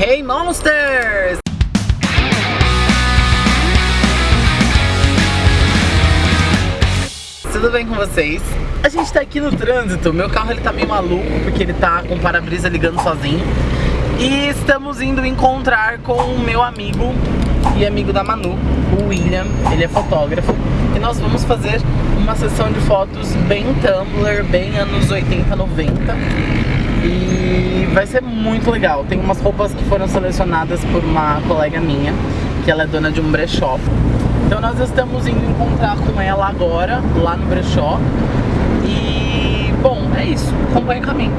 Hey Monsters! Tudo bem com vocês? A gente tá aqui no trânsito, meu carro ele tá meio maluco porque ele tá com o para-brisa ligando sozinho E estamos indo encontrar com o meu amigo e amigo da Manu, o William, ele é fotógrafo E nós vamos fazer uma sessão de fotos bem Tumblr, bem anos 80, 90 E vai ser muito legal, tem umas roupas que foram selecionadas por uma colega minha Que ela é dona de um brechó então nós estamos indo encontrar com ela agora, lá no brechó. E, bom, é isso. Acompanhe o caminho.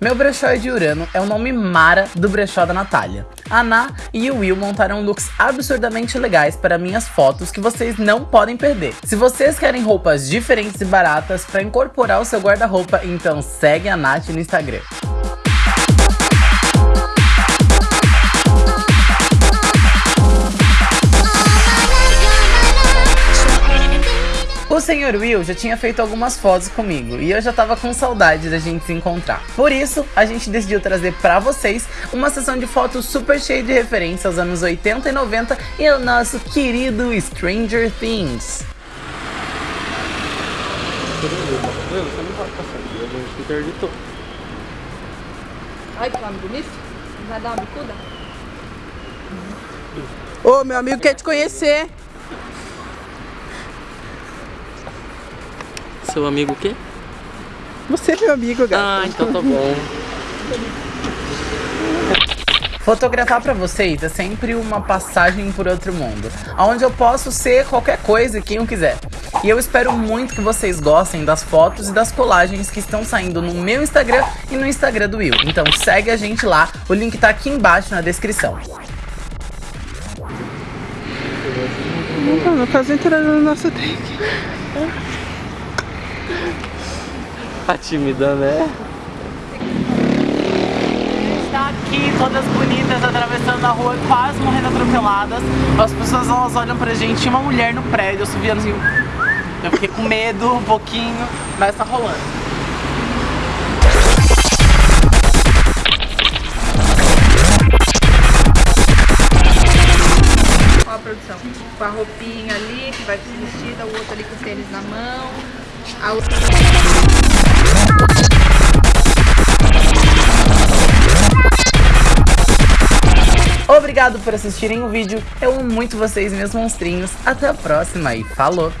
Meu brechó é de Urano é o nome Mara do brechó da Natália. A Ná e o Will montaram looks absurdamente legais para minhas fotos que vocês não podem perder. Se vocês querem roupas diferentes e baratas para incorporar o seu guarda-roupa, então segue a Nath no Instagram. Senhor Will já tinha feito algumas fotos comigo e eu já tava com saudade da gente se encontrar. Por isso, a gente decidiu trazer pra vocês uma sessão de fotos super cheia de referências aos anos 80 e 90 e o nosso querido Stranger Things. Que nome bonito. Vai dar uma bicuda? Ô, meu amigo quer te conhecer. Seu amigo o quê? Você é meu amigo, gato. Ah, então tá bom. Fotografar pra vocês é sempre uma passagem por outro mundo, onde eu posso ser qualquer coisa quem eu quiser. E eu espero muito que vocês gostem das fotos e das colagens que estão saindo no meu Instagram e no Instagram do Will. Então segue a gente lá, o link tá aqui embaixo na descrição. Não, não faz entrada no nosso take. Tá tímida, né? está aqui, todas bonitas, atravessando a rua, quase morrendo atropeladas. As pessoas elas olham pra gente, tinha uma mulher no prédio, eu subi assim. Eu fiquei com medo um pouquinho, mas tá rolando. Qual a produção? Com a roupinha ali, que vai vestida, o outro ali com o tênis na mão. Obrigado por assistirem o vídeo, eu amo muito vocês, meus monstrinhos. Até a próxima e falou!